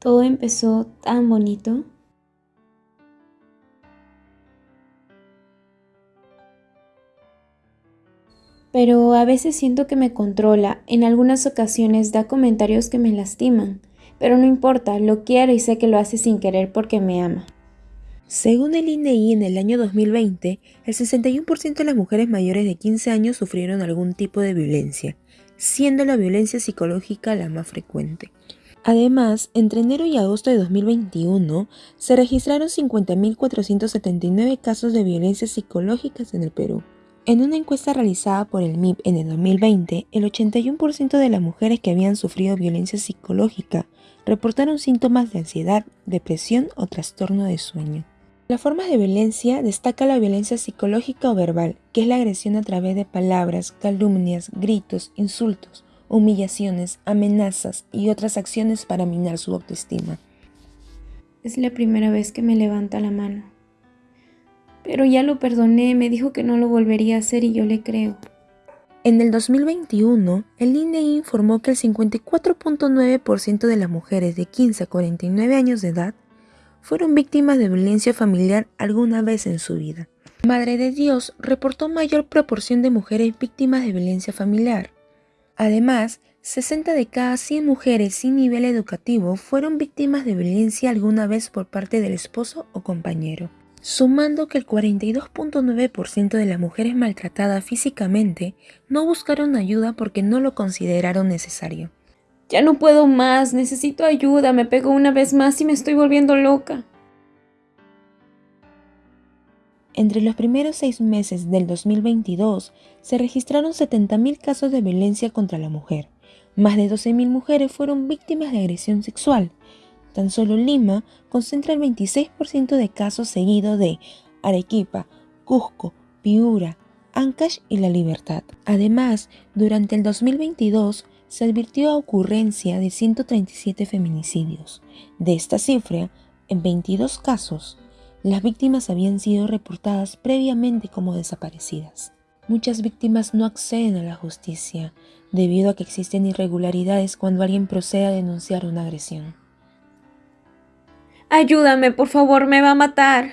Todo empezó tan bonito. Pero a veces siento que me controla, en algunas ocasiones da comentarios que me lastiman, pero no importa, lo quiero y sé que lo hace sin querer porque me ama. Según el INEI, en el año 2020, el 61% de las mujeres mayores de 15 años sufrieron algún tipo de violencia, siendo la violencia psicológica la más frecuente. Además, entre enero y agosto de 2021 se registraron 50.479 casos de violencia psicológicas en el Perú. En una encuesta realizada por el MIP en el 2020, el 81% de las mujeres que habían sufrido violencia psicológica reportaron síntomas de ansiedad, depresión o trastorno de sueño. Las formas de violencia destaca la violencia psicológica o verbal, que es la agresión a través de palabras, calumnias, gritos, insultos, humillaciones, amenazas y otras acciones para minar su autoestima. Es la primera vez que me levanta la mano. Pero ya lo perdoné, me dijo que no lo volvería a hacer y yo le creo. En el 2021, el INEI informó que el 54.9% de las mujeres de 15 a 49 años de edad fueron víctimas de violencia familiar alguna vez en su vida. Madre de Dios reportó mayor proporción de mujeres víctimas de violencia familiar. Además, 60 de cada 100 mujeres sin nivel educativo fueron víctimas de violencia alguna vez por parte del esposo o compañero, sumando que el 42.9% de las mujeres maltratadas físicamente no buscaron ayuda porque no lo consideraron necesario. Ya no puedo más, necesito ayuda, me pego una vez más y me estoy volviendo loca. Entre los primeros seis meses del 2022 se registraron 70.000 casos de violencia contra la mujer. Más de 12.000 mujeres fueron víctimas de agresión sexual. Tan solo Lima concentra el 26% de casos seguido de Arequipa, Cusco, Piura, Ancash y La Libertad. Además, durante el 2022 se advirtió a ocurrencia de 137 feminicidios. De esta cifra, en 22 casos, las víctimas habían sido reportadas previamente como desaparecidas. Muchas víctimas no acceden a la justicia debido a que existen irregularidades cuando alguien procede a denunciar una agresión. Ayúdame, por favor, me va a matar.